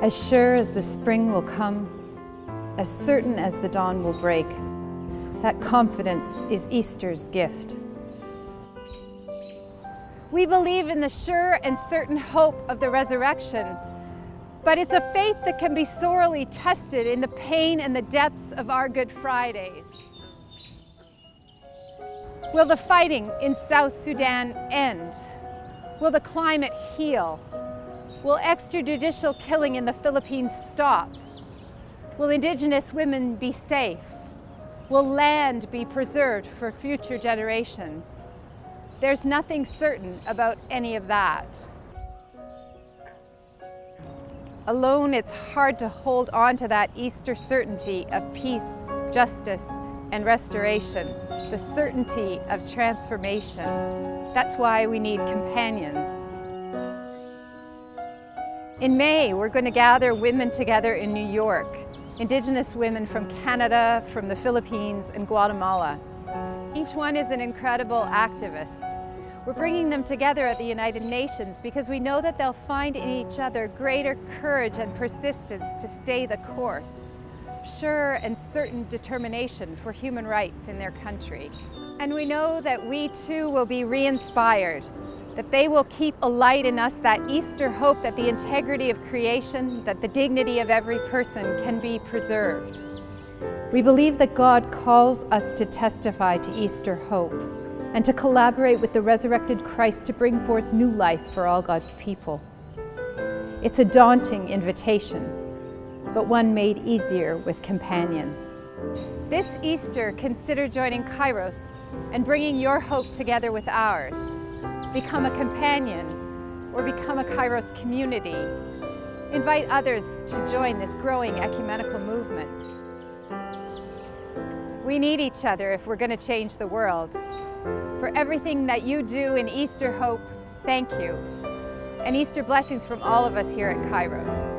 As sure as the spring will come, as certain as the dawn will break, that confidence is Easter's gift. We believe in the sure and certain hope of the resurrection, but it's a faith that can be sorely tested in the pain and the depths of our Good Fridays. Will the fighting in South Sudan end? Will the climate heal? Will extrajudicial killing in the Philippines stop? Will Indigenous women be safe? Will land be preserved for future generations? There's nothing certain about any of that. Alone, it's hard to hold on to that Easter certainty of peace, justice, and restoration, the certainty of transformation. That's why we need companions. In May, we're going to gather women together in New York, Indigenous women from Canada, from the Philippines, and Guatemala. Each one is an incredible activist. We're bringing them together at the United Nations because we know that they'll find in each other greater courage and persistence to stay the course sure and certain determination for human rights in their country. And we know that we too will be re-inspired, that they will keep alight in us that Easter hope that the integrity of creation, that the dignity of every person can be preserved. We believe that God calls us to testify to Easter hope and to collaborate with the resurrected Christ to bring forth new life for all God's people. It's a daunting invitation, but one made easier with companions. This Easter, consider joining Kairos and bringing your hope together with ours. Become a companion or become a Kairos community. Invite others to join this growing ecumenical movement. We need each other if we're going to change the world. For everything that you do in Easter Hope, thank you. And Easter blessings from all of us here at Kairos.